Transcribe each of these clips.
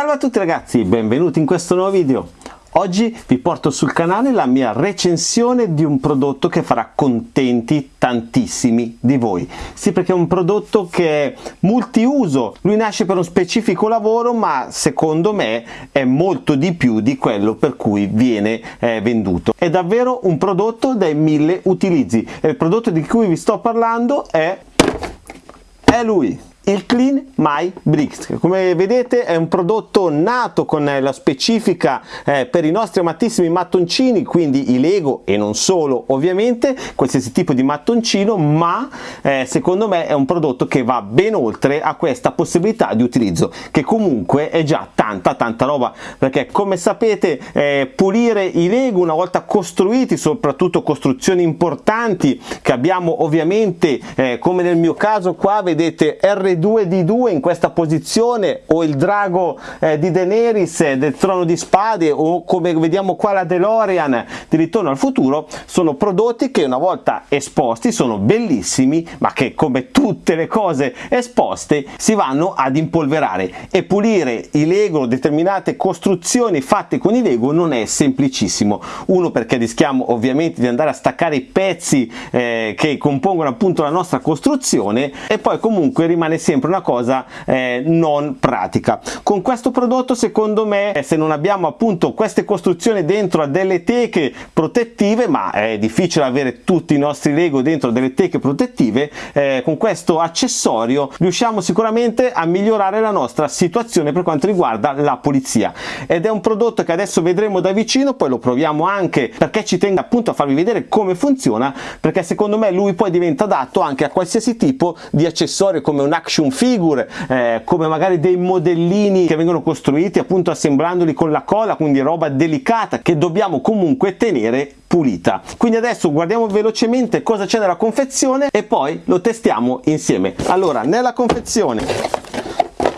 Salve a tutti ragazzi, benvenuti in questo nuovo video. Oggi vi porto sul canale la mia recensione di un prodotto che farà contenti tantissimi di voi. Sì, perché è un prodotto che è multiuso, lui nasce per un specifico lavoro, ma secondo me è molto di più di quello per cui viene eh, venduto. È davvero un prodotto dai mille utilizzi e il prodotto di cui vi sto parlando è, è lui il Clean My Bricks come vedete è un prodotto nato con la specifica eh, per i nostri amatissimi mattoncini quindi i Lego e non solo ovviamente qualsiasi tipo di mattoncino ma eh, secondo me è un prodotto che va ben oltre a questa possibilità di utilizzo che comunque è già tanta tanta roba perché come sapete eh, pulire i Lego una volta costruiti soprattutto costruzioni importanti che abbiamo ovviamente eh, come nel mio caso qua vedete R 2 di 2 in questa posizione o il drago eh, di Daenerys eh, del trono di spade o come vediamo qua la DeLorean di Ritorno al futuro sono prodotti che una volta esposti sono bellissimi ma che come tutte le cose esposte si vanno ad impolverare. E pulire i Lego determinate costruzioni fatte con i Lego non è semplicissimo. Uno perché rischiamo ovviamente di andare a staccare i pezzi eh, che compongono appunto la nostra costruzione e poi comunque rimane sempre una cosa eh, non pratica. Con questo prodotto secondo me eh, se non abbiamo appunto queste costruzioni dentro a delle teche protettive ma è difficile avere tutti i nostri lego dentro delle teche protettive eh, con questo accessorio riusciamo sicuramente a migliorare la nostra situazione per quanto riguarda la pulizia. Ed è un prodotto che adesso vedremo da vicino poi lo proviamo anche perché ci tengo appunto a farvi vedere come funziona perché secondo me lui poi diventa adatto anche a qualsiasi tipo di accessorio come un action action figure eh, come magari dei modellini che vengono costruiti appunto assemblandoli con la colla quindi roba delicata che dobbiamo comunque tenere pulita. Quindi adesso guardiamo velocemente cosa c'è nella confezione e poi lo testiamo insieme. Allora nella confezione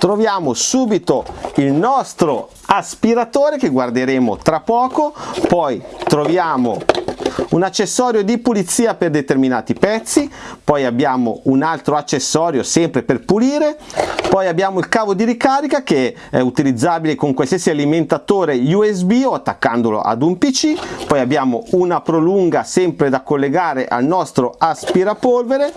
troviamo subito il nostro aspiratore che guarderemo tra poco poi troviamo un accessorio di pulizia per determinati pezzi poi abbiamo un altro accessorio sempre per pulire poi abbiamo il cavo di ricarica che è utilizzabile con qualsiasi alimentatore USB o attaccandolo ad un pc poi abbiamo una prolunga sempre da collegare al nostro aspirapolvere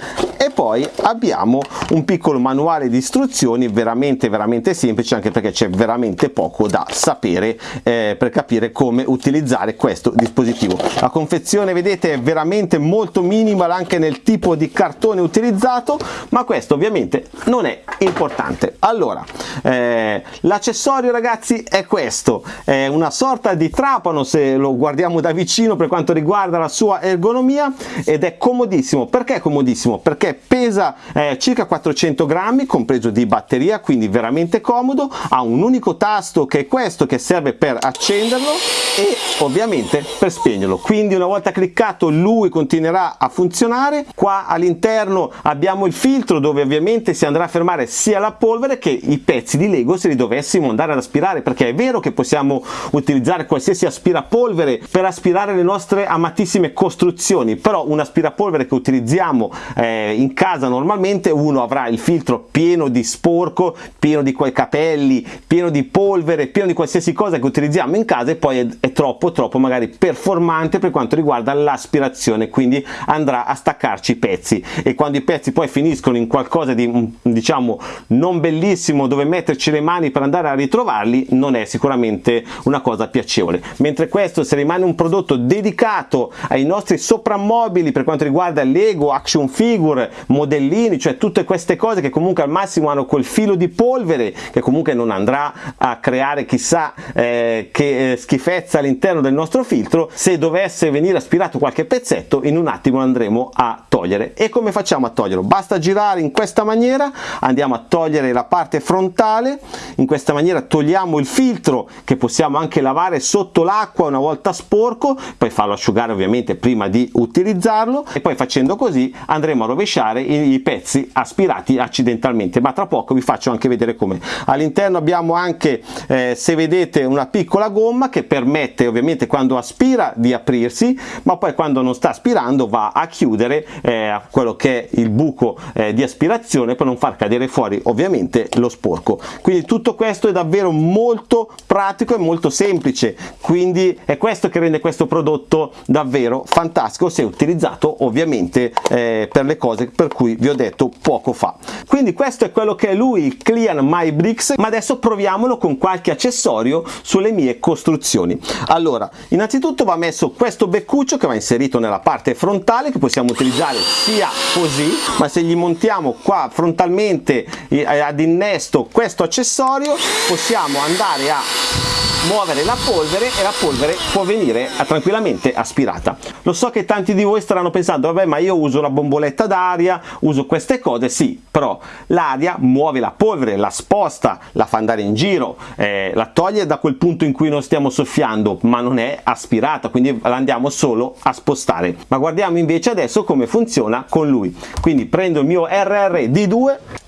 poi abbiamo un piccolo manuale di istruzioni veramente veramente semplice anche perché c'è veramente poco da sapere eh, per capire come utilizzare questo dispositivo. La confezione vedete è veramente molto minimal anche nel tipo di cartone utilizzato ma questo ovviamente non è importante. Allora eh, l'accessorio ragazzi è questo. È una sorta di trapano se lo guardiamo da vicino per quanto riguarda la sua ergonomia ed è comodissimo. Perché è comodissimo? Perché pesa eh, circa 400 grammi compreso di batteria quindi veramente comodo. Ha un unico tasto che è questo che serve per accenderlo e ovviamente per spegnerlo. Quindi una volta cliccato lui continuerà a funzionare. Qua all'interno abbiamo il filtro dove ovviamente si andrà a fermare sia la polvere che i pezzi di lego se li dovessimo andare ad aspirare perché è vero che possiamo utilizzare qualsiasi aspirapolvere per aspirare le nostre amatissime costruzioni però un aspirapolvere che utilizziamo eh, in casa normalmente uno avrà il filtro pieno di sporco pieno di quei capelli pieno di polvere pieno di qualsiasi cosa che utilizziamo in casa e poi è, è troppo troppo magari performante per quanto riguarda l'aspirazione quindi andrà a staccarci i pezzi. E quando i pezzi poi finiscono in qualcosa di mm, diciamo non bellissimo dove metterci le mani per andare a ritrovarli non è sicuramente una cosa piacevole. Mentre questo se rimane un prodotto dedicato ai nostri soprammobili per quanto riguarda Lego, action figure, modellini cioè tutte queste cose che comunque al massimo hanno quel filo di polvere che comunque non andrà a creare chissà eh, che eh, schifezza all'interno del nostro filtro. Se dovesse venire aspirato qualche pezzetto in un attimo andremo a togliere. E come facciamo a toglierlo? Basta girare in questa maniera andiamo a togliere la parte frontale. In questa maniera togliamo il filtro che possiamo anche lavare sotto l'acqua una volta sporco poi farlo asciugare ovviamente prima di utilizzarlo. E poi facendo così andremo a rovesciare toccare i, i pezzi aspirati accidentalmente ma tra poco vi faccio anche vedere come. All'interno abbiamo anche eh, se vedete una piccola gomma che permette ovviamente quando aspira di aprirsi ma poi quando non sta aspirando va a chiudere eh, quello che è il buco eh, di aspirazione per non far cadere fuori ovviamente lo sporco. Quindi tutto questo è davvero molto pratico e molto semplice. Quindi è questo che rende questo prodotto davvero fantastico se utilizzato ovviamente eh, per le cose per cui vi ho detto poco fa. Quindi questo è quello che è lui il Clean My Bricks ma adesso proviamolo con qualche accessorio sulle mie costruzioni. Allora innanzitutto va messo questo beccuccio che va inserito nella parte frontale che possiamo utilizzare sia così ma se gli montiamo qua frontalmente ad innesto questo accessorio possiamo andare a muovere la polvere e la polvere può venire tranquillamente aspirata. Lo so che tanti di voi staranno pensando vabbè ma io uso la bomboletta d'aria uso queste cose. Sì però l'aria muove la polvere la sposta la fa andare in giro eh, la toglie da quel punto in cui non stiamo soffiando ma non è aspirata quindi la andiamo solo a spostare. Ma guardiamo invece adesso come funziona con lui. Quindi prendo il mio RRD2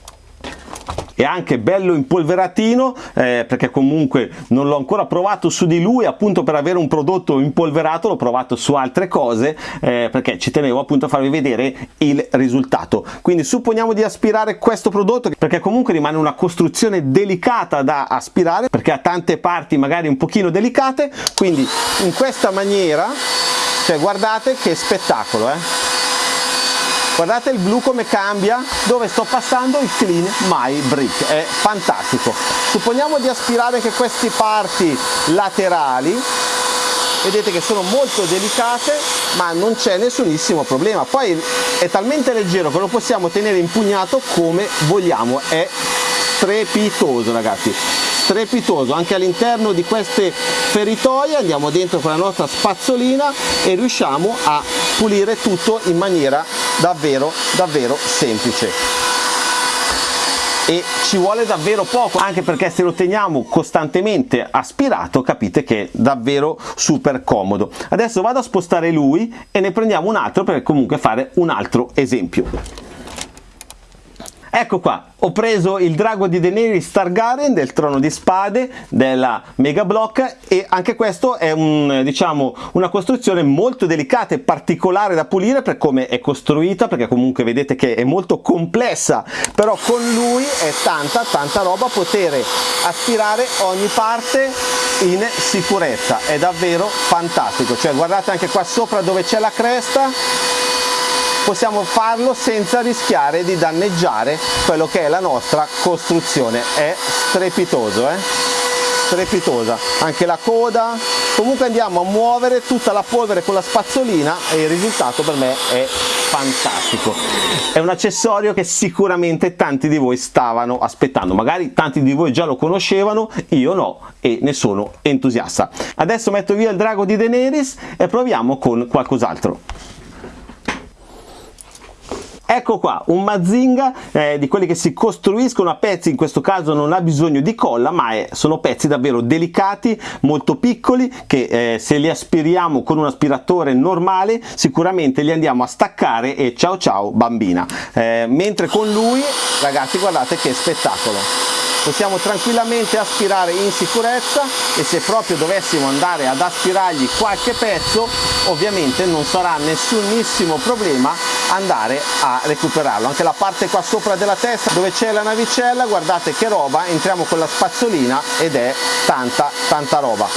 è anche bello impolveratino eh, perché comunque non l'ho ancora provato su di lui appunto per avere un prodotto impolverato l'ho provato su altre cose eh, perché ci tenevo appunto a farvi vedere il risultato. Quindi supponiamo di aspirare questo prodotto perché comunque rimane una costruzione delicata da aspirare perché ha tante parti magari un pochino delicate. Quindi in questa maniera cioè guardate che spettacolo eh guardate il blu come cambia dove sto passando il clean my brick. È fantastico. Supponiamo di aspirare anche queste parti laterali vedete che sono molto delicate ma non c'è nessunissimo problema. Poi è talmente leggero che lo possiamo tenere impugnato come vogliamo. È strepitoso ragazzi. Strepitoso. Anche all'interno di queste feritoie andiamo dentro con la nostra spazzolina e riusciamo a pulire tutto in maniera davvero davvero semplice. E ci vuole davvero poco anche perché se lo teniamo costantemente aspirato capite che è davvero super comodo. Adesso vado a spostare lui e ne prendiamo un altro per comunque fare un altro esempio Ecco qua, ho preso il drago di Daenerys Targaryen del trono di spade della Mega Block e anche questo è un, diciamo, una costruzione molto delicata e particolare da pulire per come è costruita perché comunque vedete che è molto complessa però con lui è tanta tanta roba poter aspirare ogni parte in sicurezza. È davvero fantastico. Cioè guardate anche qua sopra dove c'è la cresta possiamo farlo senza rischiare di danneggiare quello che è la nostra costruzione. È strepitoso eh? strepitosa. Anche la coda. Comunque andiamo a muovere tutta la polvere con la spazzolina e il risultato per me è fantastico. È un accessorio che sicuramente tanti di voi stavano aspettando. Magari tanti di voi già lo conoscevano io no e ne sono entusiasta. Adesso metto via il drago di Daenerys e proviamo con qualcos'altro Ecco qua, un Mazinga eh, di quelli che si costruiscono a pezzi, in questo caso non ha bisogno di colla, ma è, sono pezzi davvero delicati, molto piccoli, che eh, se li aspiriamo con un aspiratore normale sicuramente li andiamo a staccare e ciao ciao bambina. Eh, mentre con lui, ragazzi, guardate che spettacolo! possiamo tranquillamente aspirare in sicurezza e se proprio dovessimo andare ad aspirargli qualche pezzo ovviamente non sarà nessunissimo problema andare a recuperarlo. Anche la parte qua sopra della testa dove c'è la navicella guardate che roba entriamo con la spazzolina ed è tanta tanta roba.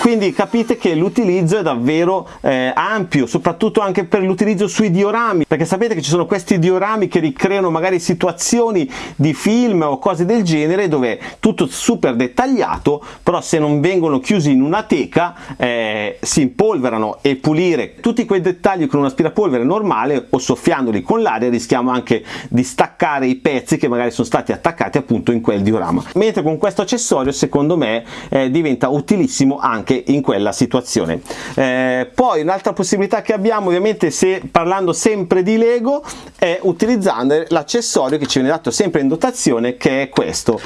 Quindi capite che l'utilizzo è davvero eh, ampio soprattutto anche per l'utilizzo sui diorami perché sapete che ci sono questi diorami che ricreano magari situazioni di film o cose del genere dove tutto super dettagliato però se non vengono chiusi in una teca eh, si impolverano e pulire tutti quei dettagli con un aspirapolvere normale o soffiandoli con l'aria rischiamo anche di staccare i pezzi che magari sono stati attaccati appunto in quel diorama. Mentre con questo accessorio secondo me eh, diventa utilissimo anche in quella situazione. Eh, poi un'altra possibilità che abbiamo ovviamente se parlando sempre di Lego è utilizzando l'accessorio che ci viene dato sempre in dotazione che è questo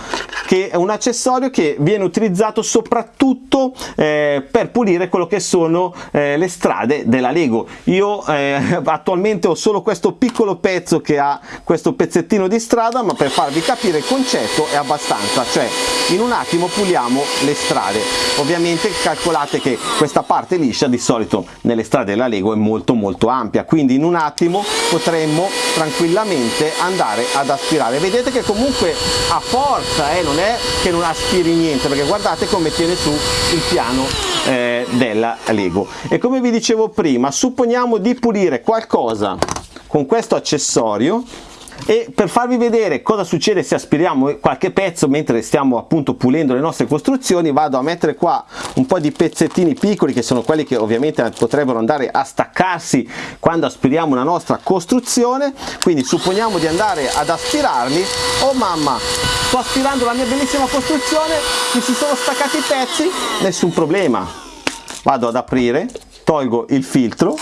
che è un accessorio che viene utilizzato soprattutto eh, per pulire quello che sono eh, le strade della Lego. Io eh, attualmente ho solo questo piccolo pezzo che ha questo pezzettino di strada ma per farvi capire il concetto è abbastanza cioè in un attimo puliamo le strade. Ovviamente calcolate che questa parte liscia di solito nelle strade della Lego è molto molto ampia quindi in un attimo potremmo tranquillamente andare ad aspirare. Vedete che comunque a forza eh, non è che non aspiri niente perché guardate come tiene su il piano eh, della Lego. E come vi dicevo prima supponiamo di pulire qualcosa con questo accessorio e per farvi vedere cosa succede se aspiriamo qualche pezzo mentre stiamo appunto pulendo le nostre costruzioni vado a mettere qua un po' di pezzettini piccoli che sono quelli che ovviamente potrebbero andare a staccarsi quando aspiriamo una nostra costruzione. Quindi supponiamo di andare ad aspirarli oh mamma sto aspirando la mia bellissima costruzione mi si sono staccati i pezzi. Nessun problema. Vado ad aprire tolgo il filtro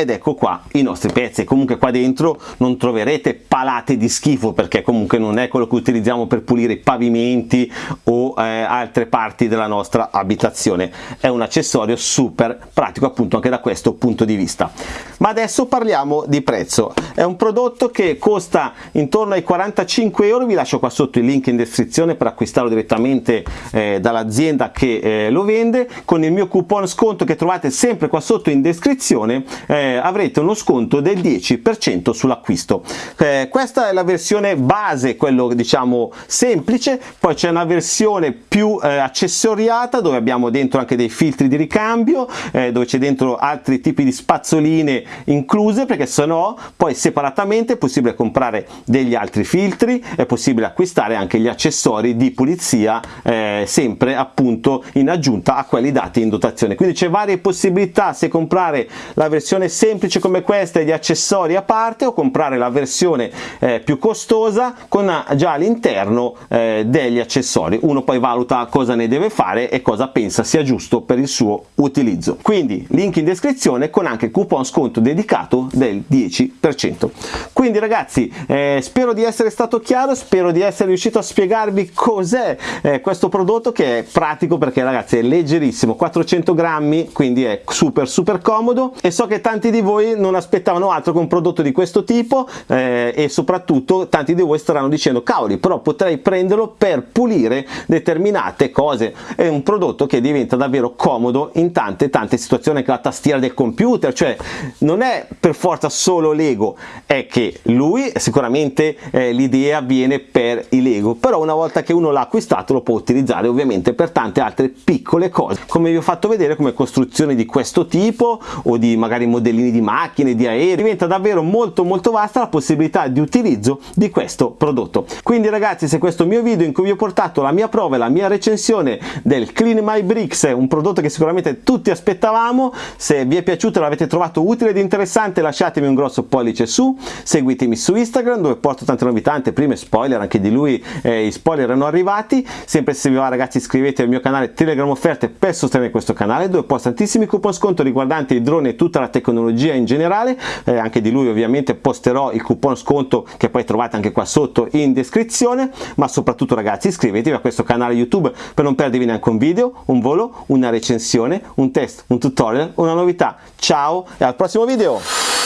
ed ecco qua i nostri pezzi. Comunque qua dentro non troverete palate di schifo perché comunque non è quello che utilizziamo per pulire i pavimenti o eh, altre parti della nostra abitazione. È un accessorio super pratico appunto anche da questo punto di vista. Ma adesso parliamo di prezzo. È un prodotto che costa intorno ai 45 euro. Vi lascio qua sotto il link in descrizione per acquistarlo direttamente eh, dall'azienda che eh, lo vende. Con il mio coupon sconto che trovate sempre qua sotto in descrizione eh, avrete uno sconto del 10% sull'acquisto. Eh, questa è la versione base, quello diciamo semplice, poi c'è una versione più eh, accessoriata dove abbiamo dentro anche dei filtri di ricambio, eh, dove c'è dentro altri tipi di spazzoline incluse perché se no poi separatamente è possibile comprare degli altri filtri, è possibile acquistare anche gli accessori di pulizia eh, sempre appunto in aggiunta a quelli dati in dotazione. Quindi c'è varie possibilità se comprare la versione semplice come questa e gli accessori a parte o comprare la versione eh, più costosa con già all'interno eh, degli accessori uno poi valuta cosa ne deve fare e cosa pensa sia giusto per il suo utilizzo. Quindi link in descrizione con anche coupon sconto dedicato del 10% quindi ragazzi eh, spero di essere stato chiaro spero di essere riuscito a spiegarvi cos'è eh, questo prodotto che è pratico perché ragazzi è leggerissimo. 400 grammi quindi è super super comodo. E so che tanti di voi non aspettavano altro che un prodotto di questo tipo eh, e soprattutto tanti di voi staranno dicendo cavoli però potrei prenderlo per pulire determinate cose è un prodotto che diventa davvero comodo in tante tante situazioni anche la tastiera del computer cioè non è per forza solo Lego è che lui sicuramente eh, l'idea viene per i Lego però una volta che uno l'ha acquistato lo può utilizzare ovviamente per tante altre piccole cose come vi ho fatto vedere come costruzioni di questo tipo o di magari modelli modellini di macchine, di aerei, diventa davvero molto molto vasta la possibilità di utilizzo di questo prodotto. Quindi ragazzi se questo mio video in cui vi ho portato la mia prova e la mia recensione del Clean My Bricks, un prodotto che sicuramente tutti aspettavamo, se vi è piaciuto e l'avete trovato utile ed interessante lasciatemi un grosso pollice su, seguitemi su Instagram dove porto tante novità, prime spoiler, anche di lui eh, i spoiler erano arrivati, sempre se vi va ragazzi iscrivetevi al mio canale Telegram Offerte per sostenere questo canale dove posto tantissimi coupon sconto riguardanti i droni e tutta la tecnologia in generale. Eh, anche di lui ovviamente posterò il coupon sconto che poi trovate anche qua sotto in descrizione. Ma soprattutto ragazzi iscrivetevi a questo canale youtube per non perdervi neanche un video un volo una recensione un test un tutorial una novità. Ciao e al prossimo video